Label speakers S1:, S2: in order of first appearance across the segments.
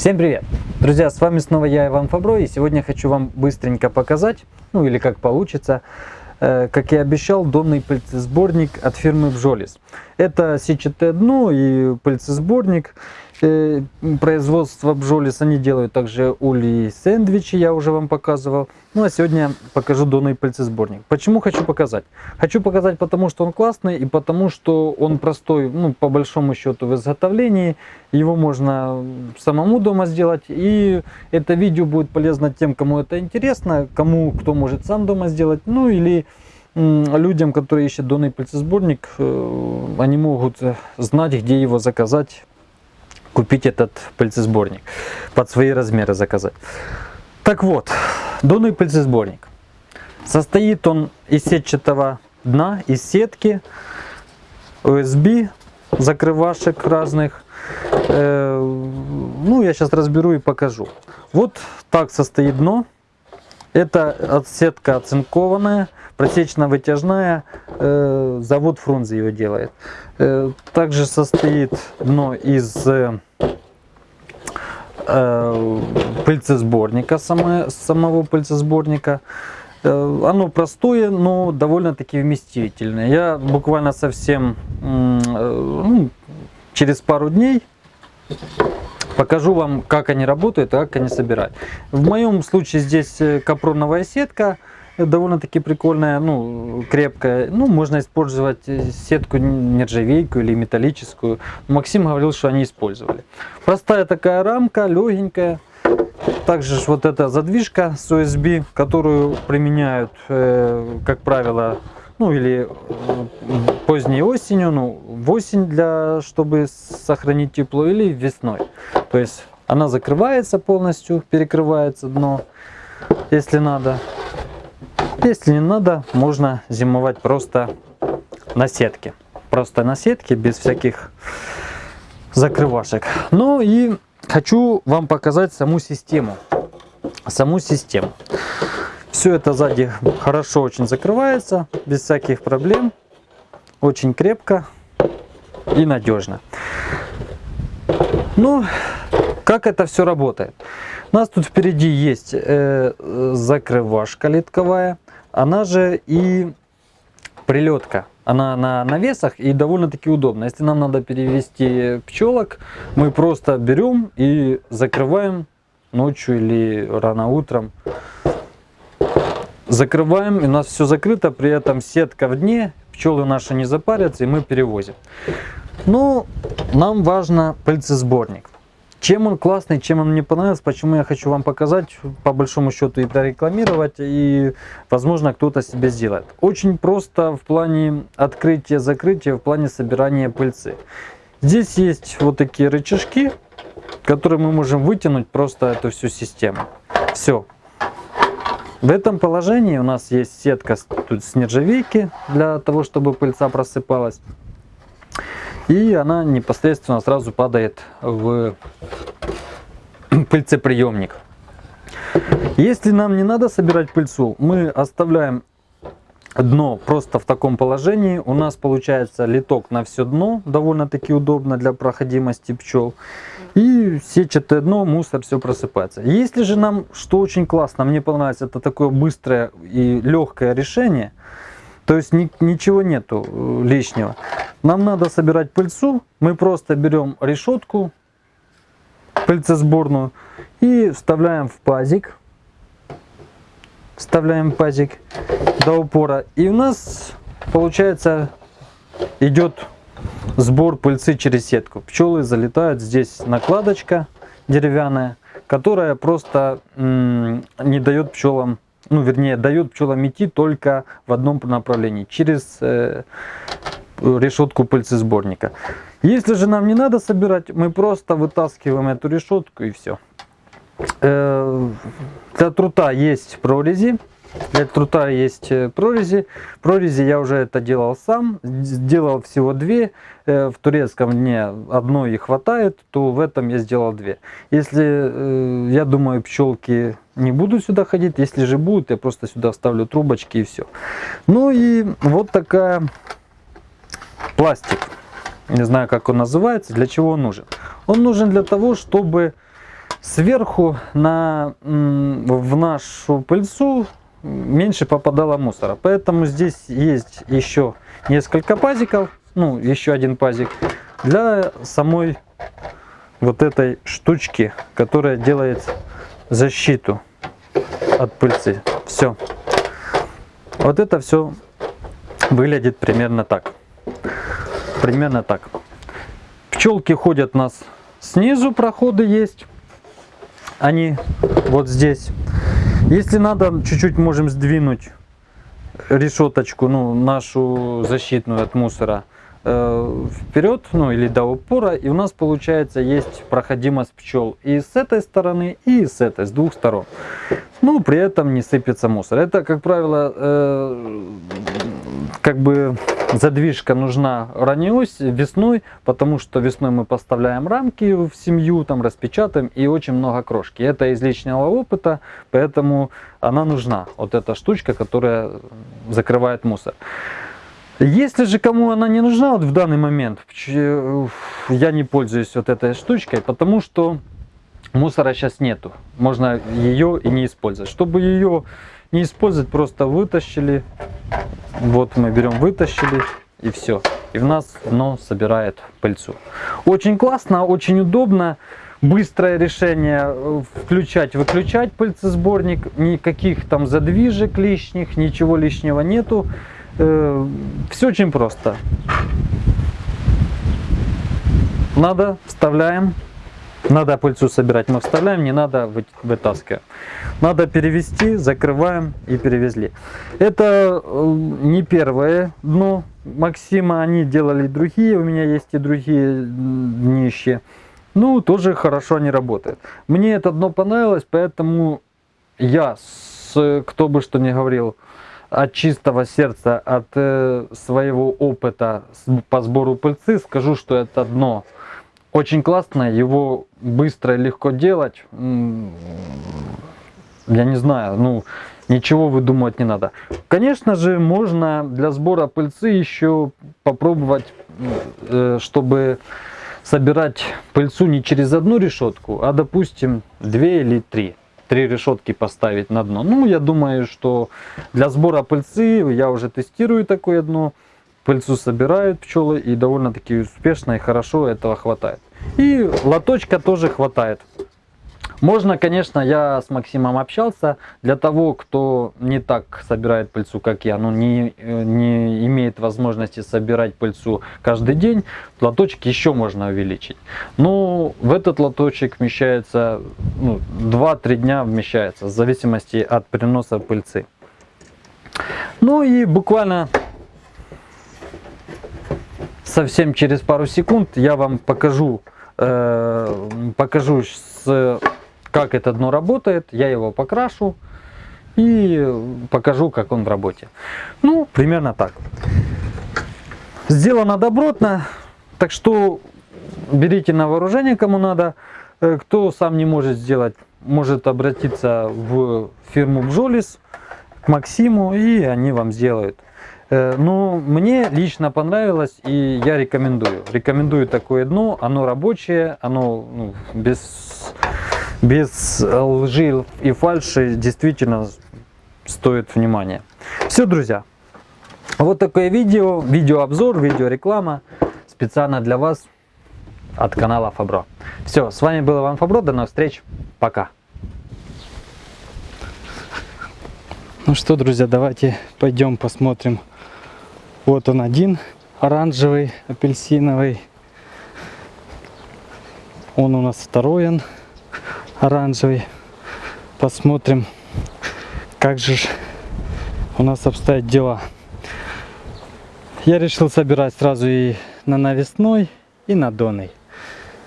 S1: Всем привет! Друзья, с вами снова я, Иван Фабро, и сегодня хочу вам быстренько показать, ну или как получится, э, как я обещал, донный пыльцесборник от фирмы Бжолис. Это сетчатое дно и пыльцесборник. Э, производство Бжолис, они делают также ули сэндвичи, я уже вам показывал. Ну а сегодня покажу донный пыльцесборник. Почему хочу показать? Хочу показать потому, что он классный и потому, что он простой, ну по большому счету в изготовлении. Его можно самому дома сделать. И это видео будет полезно тем, кому это интересно, кому кто может сам дома сделать. Ну или людям, которые ищут донный пыльцесборник, э, они могут знать, где его заказать купить этот пыльцесборник, под свои размеры заказать. Так вот, донный пыльцесборник. Состоит он из сетчатого дна, из сетки, USB, закрывашек разных. Э, ну, я сейчас разберу и покажу. Вот так состоит дно. Это сетка оцинкованная, просечно-вытяжная, э, завод Фрунзе его делает. Э, также состоит дно из э, пыльцесборника, само, самого пыльцесборника. Оно простое, но довольно-таки вместительное. Я буквально совсем ну, через пару дней покажу вам, как они работают, как они собирают. В моем случае здесь капроновая сетка довольно-таки прикольная, ну, крепкая. Ну, можно использовать сетку нержавейку или металлическую. Максим говорил, что они использовали. Простая такая рамка, легенькая. Также вот эта задвижка с USB, которую применяют, э, как правило, ну или э, поздней осенью, ну в осень, для, чтобы сохранить тепло, или весной. То есть она закрывается полностью, перекрывается дно, если надо. Если не надо, можно зимовать просто на сетке. Просто на сетке, без всяких закрывашек. Ну и хочу вам показать саму систему. Саму систему. Все это сзади хорошо очень закрывается, без всяких проблем. Очень крепко и надежно. Ну, как это все работает? У нас тут впереди есть э, закрывашка литковая она же и прилетка. Она на навесах и довольно-таки удобно. Если нам надо перевести пчелок, мы просто берем и закрываем ночью или рано утром. Закрываем, и у нас все закрыто, при этом сетка в дне, пчелы наши не запарятся, и мы перевозим. Но нам важно пыльцесборник. Чем он классный, чем он мне понравился, почему я хочу вам показать, по большому счету и прорекламировать, и возможно кто-то себе сделает. Очень просто в плане открытия-закрытия, в плане собирания пыльцы. Здесь есть вот такие рычажки, которые мы можем вытянуть просто эту всю систему. Все. В этом положении у нас есть сетка тут с нержавейки для того, чтобы пыльца просыпалась. И она непосредственно сразу падает в пыльцеприемник. Если нам не надо собирать пыльцу, мы оставляем дно просто в таком положении. У нас получается литок на все дно, довольно-таки удобно для проходимости пчел. И сетчатое дно, мусор, все просыпается. Если же нам, что очень классно, мне понравилось, это такое быстрое и легкое решение – то есть ни, ничего нету э, лишнего. Нам надо собирать пыльцу. Мы просто берем решетку пыльцесборную и вставляем в пазик. Вставляем пазик до упора. И у нас получается идет сбор пыльцы через сетку. Пчелы залетают. Здесь накладочка деревянная, которая просто не дает пчелам ну вернее дает пчелам идти только в одном направлении, через э, решетку пыльцесборника. Если же нам не надо собирать, мы просто вытаскиваем эту решетку и все. Э, для трута есть прорези. Для трута есть э, прорези. Прорези я уже это делал сам. Сделал всего две. Э, в турецком дне одной и хватает, то в этом я сделал две. Если, э, я думаю, пчелки не будут сюда ходить. Если же будут, я просто сюда вставлю трубочки и все. Ну и вот такая пластик. Не знаю, как он называется. Для чего он нужен? Он нужен для того, чтобы сверху на, в нашу пыльцу меньше попадало мусора. Поэтому здесь есть еще несколько пазиков, ну еще один пазик для самой вот этой штучки, которая делает защиту от пыльцы. Все. Вот это все выглядит примерно так. Примерно так. Пчелки ходят у нас снизу, проходы есть. Они вот здесь. Если надо, чуть-чуть можем сдвинуть решеточку, ну, нашу защитную от мусора э, вперед, ну, или до упора. И у нас, получается, есть проходимость пчел и с этой стороны, и с этой, с двух сторон. Ну, при этом не сыпется мусор. Это, как правило, э, как бы задвижка нужна ранней весной, потому что весной мы поставляем рамки в семью, там распечатаем и очень много крошки. Это из личного опыта, поэтому она нужна. Вот эта штучка, которая закрывает мусор. Если же кому она не нужна вот в данный момент, я не пользуюсь вот этой штучкой, потому что мусора сейчас нету. Можно ее и не использовать. Чтобы ее не использовать, просто вытащили. Вот мы берем, вытащили и все. И в нас оно собирает пыльцу. Очень классно, очень удобно. Быстрое решение э, включать-выключать пыльцесборник. Никаких там задвижек лишних, ничего лишнего нету. Э, все очень просто. Надо, вставляем, надо пыльцу собирать, мы вставляем, не надо вытаскивать. Надо перевести, закрываем и перевезли. Это э, не первое дно Максима, они делали другие, у меня есть и другие днища. Ну, тоже хорошо они работают. Мне это дно понравилось, поэтому я, с, кто бы что ни говорил, от чистого сердца, от э, своего опыта по сбору пыльцы скажу, что это дно очень классно, его быстро и легко делать. Я не знаю, ну, ничего выдумывать не надо. Конечно же, можно для сбора пыльцы еще попробовать, э, чтобы собирать пыльцу не через одну решетку, а, допустим, две или три три решетки поставить на дно. Ну, я думаю, что для сбора пыльцы я уже тестирую такое дно пыльцу собирают пчелы и довольно-таки успешно и хорошо этого хватает. И лоточка тоже хватает. Можно, конечно, я с Максимом общался, для того, кто не так собирает пыльцу, как я, ну, не, не имеет возможности собирать пыльцу каждый день, лоточек еще можно увеличить. Но в этот лоточек вмещается, ну, 2-3 дня вмещается, в зависимости от переноса пыльцы. Ну и буквально совсем через пару секунд я вам покажу, э, покажу с, как это дно работает. Я его покрашу и покажу, как он в работе. Ну, примерно так. Сделано добротно, так что берите на вооружение, кому надо. Э, кто сам не может сделать, может обратиться в фирму Бжолис, к Максиму, и они вам сделают. Э, ну, мне лично понравилось, и я рекомендую. Рекомендую такое дно, оно рабочее, оно ну, без, без лжи и фальши действительно стоит внимания. Все, друзья, вот такое видео, видеообзор, видеореклама специально для вас от канала Фабро. Все, с вами был Иван Фабро, до новых встреч, пока.
S2: Ну что, друзья, давайте пойдем посмотрим вот он один, оранжевый, апельсиновый. Он у нас второй он, оранжевый. Посмотрим, как же у нас обстоят дела. Я решил собирать сразу и на навесной, и на доной.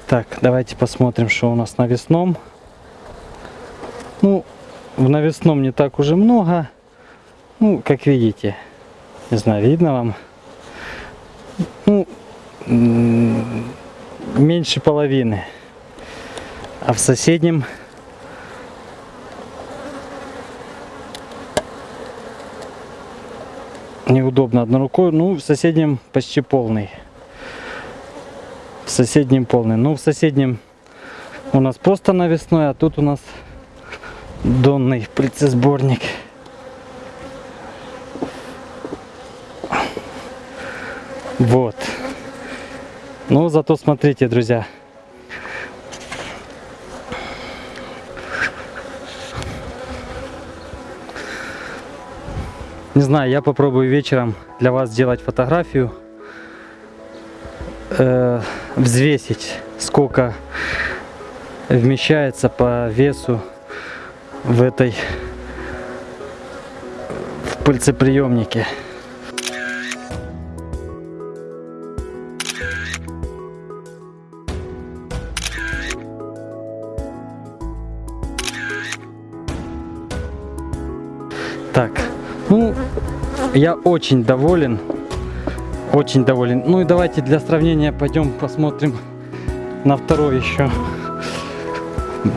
S2: Так, давайте посмотрим, что у нас на весном. Ну, в навесном не так уже много. Ну, как видите, не знаю, видно вам? Ну, меньше половины. А в соседнем неудобно одной рукой. Ну, в соседнем почти полный. В соседнем полный. Ну, в соседнем у нас просто навесной, а тут у нас донный пыльцесборник. Вот. Ну, зато смотрите, друзья. Не знаю, я попробую вечером для вас сделать фотографию, э, взвесить, сколько вмещается по весу в этой в пыльцеприемнике. Я очень доволен. Очень доволен. Ну и давайте для сравнения пойдем посмотрим на второй еще.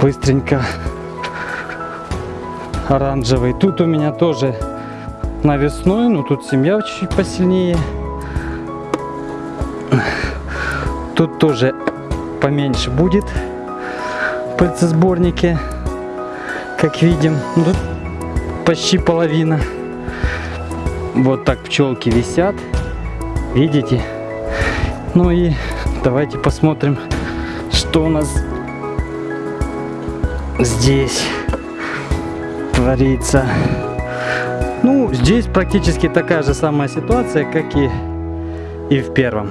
S2: Быстренько. Оранжевый. Тут у меня тоже навесной, но тут семья чуть посильнее. Тут тоже поменьше будет в пыльцесборнике, как видим. Ну, Тут почти половина. Вот так пчелки висят. Видите? Ну и давайте посмотрим, что у нас здесь творится. Ну, здесь практически такая же самая ситуация, как и, и в первом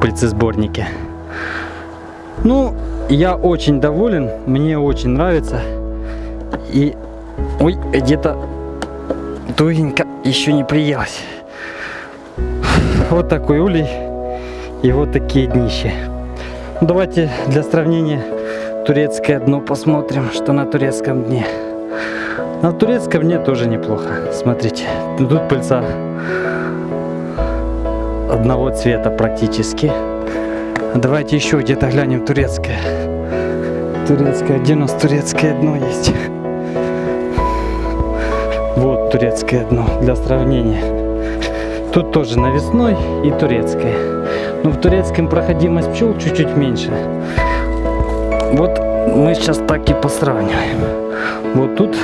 S2: пыльцесборнике. Ну, я очень доволен, мне очень нравится. И, ой, где-то тугенько еще не приелось. Вот такой улей и вот такие днища. Давайте для сравнения турецкое дно посмотрим, что на турецком дне. На турецком дне тоже неплохо. Смотрите, тут пыльца одного цвета практически. Давайте еще где-то глянем турецкое. Турецкое, где у нас турецкое дно есть? Турецкое дно для сравнения. Тут тоже навесной и турецкое. Но в турецком проходимость пчел чуть-чуть меньше. Вот мы сейчас так и посравниваем. Вот тут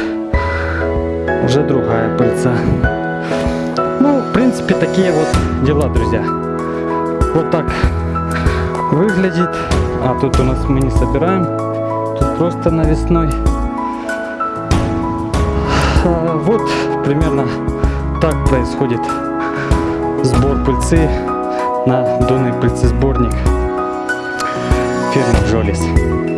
S2: уже другая пыльца. Ну, в принципе, такие вот дела, друзья. Вот так выглядит. А тут у нас мы не собираем. Тут просто навесной. А, Вот примерно так происходит сбор пыльцы на донный пыльцесборник фирмы Джолис.